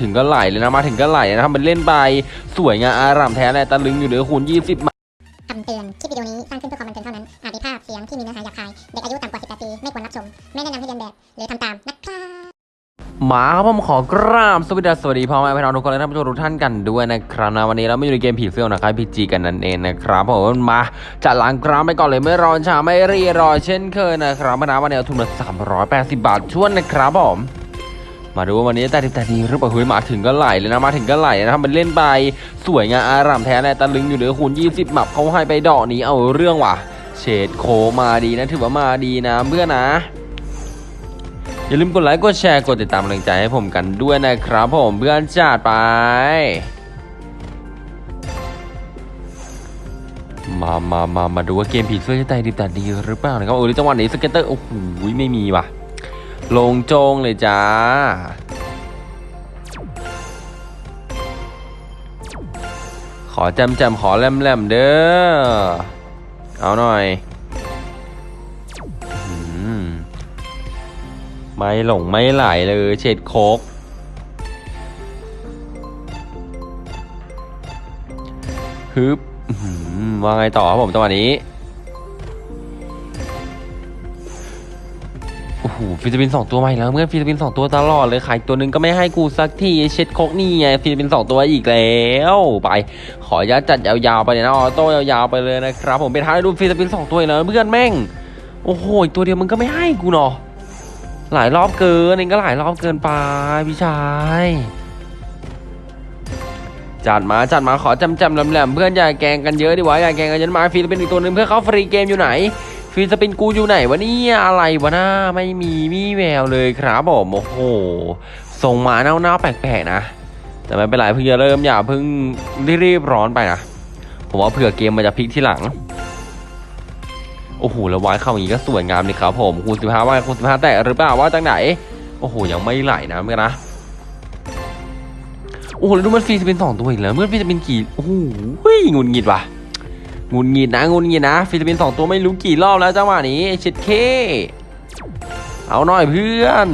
ถึงก็ไหลเลยนะมาถึงก็ไหลเลยนะครับมันเล่นไปสวยงามอารามแท้เลยตะลึงอยู่เหลือคูณ20มาคำเตือน คลิปวิดีโอนี้สร้างขึ้นเพื่อความบันเทิงเท่านั้น อาจมีภาพเสียงที่มีเนื้อหาหยาบคาย เด็กอายุต่ำกว่า 18 ปี ไม่ควรรับชม ไม่แนะนำให้เรียนแบบ หรือทำตามนะครับมาครับผมขอกราบสวัสดีสวัสดีพ่อแม่พี่น้องทุกคนและท่านผู้ชมทุกท่านกันด้วยนะครับนะวันนี้เราไม่อยู่ในเกมผีเสื้อนะครับพีจีกันนั่นเองนะครับผมมาจัดล้างกรามไปก่อนเลยไม่รอช้าไม่รีรอเช่นเคยนะครับมานะวันนี้เอาทุนมา380 บาทชวนนะครับผม มาดูว่าวันนี้แตกดีแตกดีหรือเปล่าเฮ้ยมาถึงก็ไหลเลยนะมาถึงก็ไหลนะครับมันเล่นไปสวยงามอารามแท้เลยตะลึงอยู่เหลือคูณ20หมับเขาให้ไปดอกนี้เอาเรื่องว่ะ เฉดโคมาดีนะถือว่ามาดีนะเพื่อนนะอย่าลืมกดไลค์กดแชร์กดติดตามกำลังใจให้ผมกันด้วยนะครับผมเพื่อนจัดไป มามามามาดูว่าเกมผีเสื้อจะใจดีแตกดีหรือเปล่านะครับโอ้ยจังหวะนี้ scatter โอ้โหไม่มีว่ะ ลงโจงเลยจ้า ขอแจมแจมๆขอแลมแลมๆเด้อ เอาหน่อยอมไม่หลงไม่ไหลเลยเฉดโคกฮึบว่าไงต่อครับผมจังหวะนี้ โห free spin สองตัวใหม่แล้วเพื่อน free spin สองตัวตลอดเลยขาดตัวหนึ่งก็ไม่ให้กูสักทีเช็ดโคกนี่ไง free spin สองตัวอีกแล้วไปขออนุญาตจัดยาวๆไปเลยนะ auto ยาวๆไปเลยนะครับผมเป็นท้ายดู free spin สองตัวอีกแล้วเพื่อนแม่งโอ้โหตัวเดียวมึงก็ไม่ให้กูเนาะหลายรอบเกินเองก็หลายรอบเกินไปพี่ชายจัดมาจัดมาขอจำจำแหลมๆเพื่อนอย่าแกงกันเยอะดิวะอย่าแกงกันเยอะมา free spin อีกตัวหนึ่งเพื่อเข้า free game อยู่ไหน free spin กูอยู่ไหนวะเนี่ยอะไรวะหน้าไม่มีมีแววเลยครับผมโอ้โหส่งมาเน่าๆแปลกๆนะ แต่ไม่เป็นไรเพิ่งจะเริ่มอย่าเพิ่งรีบร้อนไปนะผมว่าเผื่อเกมมันจะพลิกที่หลังโอ้โหแล้ววายเข้าอย่างนี้ก็สวยงามเลยครับผมคูณสิบห้าว่ะคูณสิบห้าแตกหรือเปล่าวะจังไหนโอ้โหยังไม่ไหลนะเมื่อนะโอ้โหแล้วดูมันฟรีจะเป็นสองตัวอีกแล้วเมื่อฟรีจะเป็นกี่โอ้โหงุดหงิดว่ะ งุนงิดนะงุนงิดนะ ฟิลิปปินส์สองตัวไม่รู้กี่รอบแล้วจังหวะนี้เช็ดเค เอาหน่อยเพื่อน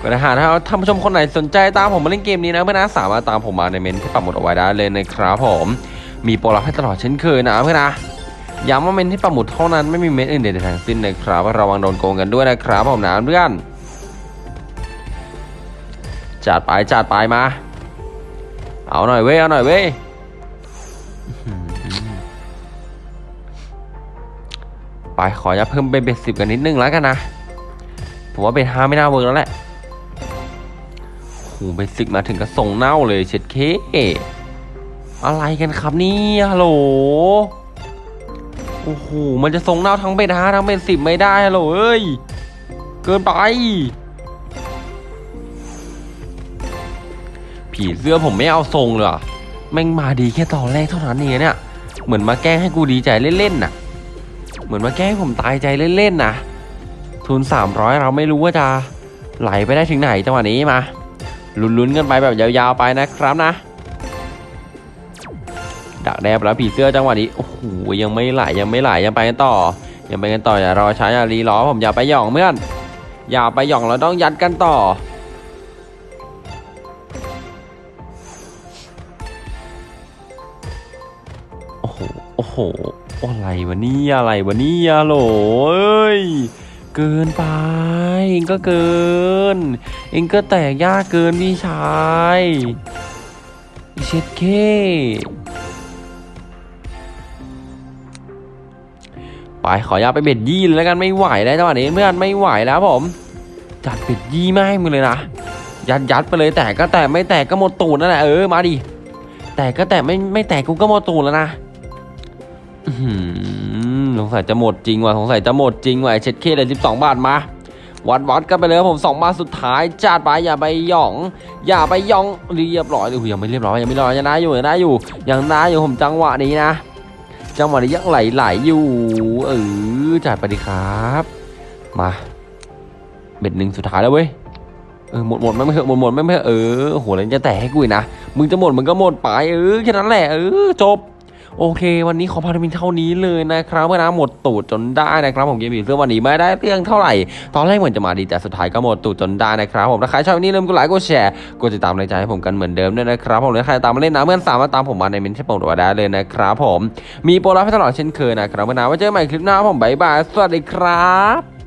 ก็นะฮะถ้าท่านผู้ชมคนไหนสนใจตามผมมาเล่นเกมนี้นะเพื่อนนะสามารถตามผมมาในเมนที่ปักหมุดเอาไว้ได้เลยนะครับผมมีโปรลับให้ตลอดเช่นเคยนะเพื่อนนะย้ำว่าเมนที่ปักหมุดเท่านั้นไม่มีเมนอื่นใดทั้งสิ้นนะครับระวังโดนโกงกันด้วยนะครับผมนะเพื่อนจัดไปจัดไปมา เอาหน่อยเว้ยเอาหน่อยเว้ย ไปขอจะเพิ่มเป็น bet สิบกันนิดนึงแล้วกันนะ ผมว่า bet ห้าไม่น่า work แล้วแหละโห bet สิบมาถึงก็ส่งเน่าเลยเช็ดเค อะไรกันครับนี่ฮัลโหลโอ้โหมันจะส่งเน่าทั้งเบ็ดห้าทั้งเบ็ดสิบไม่ได้ฮัลโหลเอ้ย เกินไป ผีเสื้อผมไม่เอาทรงเลยอะ แม่งมาดีแค่ตอนแรกเท่านั้นเองเนี่ย เหมือนมาแกล้งให้กูดีใจเล่นๆน่ะ เหมือนมาแกล้งให้ผมตายใจเล่นๆนะทุน 300 เราไม่รู้ว่าจะไหลไปได้ถึงไหนจังหวะนี้มาลุ้นๆกันไปแบบยาวๆไปนะครับนะ ดักแดบแล้วผีเสื้อจังหวะนี้โอ้โหยังไม่ไหลยังไม่ไหลยังไปกันต่อ ยังไปกันต่ออย่ารอช้าอย่ารีรอผมอย่าไปหย่องเพื่อนอย่าไปหย่องเราต้องยัดกันต่อ อ้โหอะไรวะนี่อะไรวะนี่ยโหลเอ้ย เกินไป เองก็เกิน เองก็แตกยากเกินพี่ชายเช็ดเคไปขออยาตไปเบ็ดยี่เลยแล้วกันไม่ไหวแล้วจังหวะนี้เพื่อนไม่ไหวแล้วผม จัดเบ็ดยี่ไม่ให้มึงเลยนะยัดยัดไปเลยแตกก็แตกไม่แตกก็หมดตูดนั่นแหละเออมาดิแตกก็แตกไม่ไม่แตกกูก็หมดตูดแล้วนะ สงสัยจะหมดจริงว่ะสงสัยจะหมดจริงว่ะเช็ดเคเลยสิบสองบาทมา วัดวัดกันไปเลยครับผมสองบาทสุดท้ายจัดไปอย่าไปย่อง อย่าไปย่องเรียบร้อยเลยอยังไม่เรียบร้อยยังไม่เรียบร้อยยังได้อยู่ยังได้อยู่ยังได้อยู่ผมจังหวะนี้นะจังหวะนี้ยังไหลไหลอยู่เออจัดไปดีครับ มาเบ็ดหนึ่งสุดท้ายแล้วเว้ยเออหมดหมดไม่เหอะหมดหมดไม่เหอเออโหแล้วจะแตกให้กูนะมึงจะหมดมึงก็หมดไปเออแค่นั้นแหละเออจบ โอเค วันนี้ขอพาไปเพียงเท่านี้เลยนะครับเพื่อนนะหมดตูดจนได้นะครับผมเกมผีเสื้อวันนี้ไม่ได้เรื่องเท่าไหร่ ตอนแรกเหมือนจะมาดีแต่สุดท้ายก็หมดตูดจนได้นะครับผมถ้าใครชอบวันนี้อย่าลืมกดไลค์กดแชร์กดติดตามในใจให้ผมกันเหมือนเดิมด้วยนะครับผมและใครตามมาเล่นนะเพื่อนสามารถตามผมมาในเมนชั่นโปรดได้เลยนะครับผมมีโปรลับให้ตลอดเช่นเคยนะครับเพื่อนนะไว้เจอกันใหม่คลิปหน้าผมบ๊ายบายสวัสดีครับ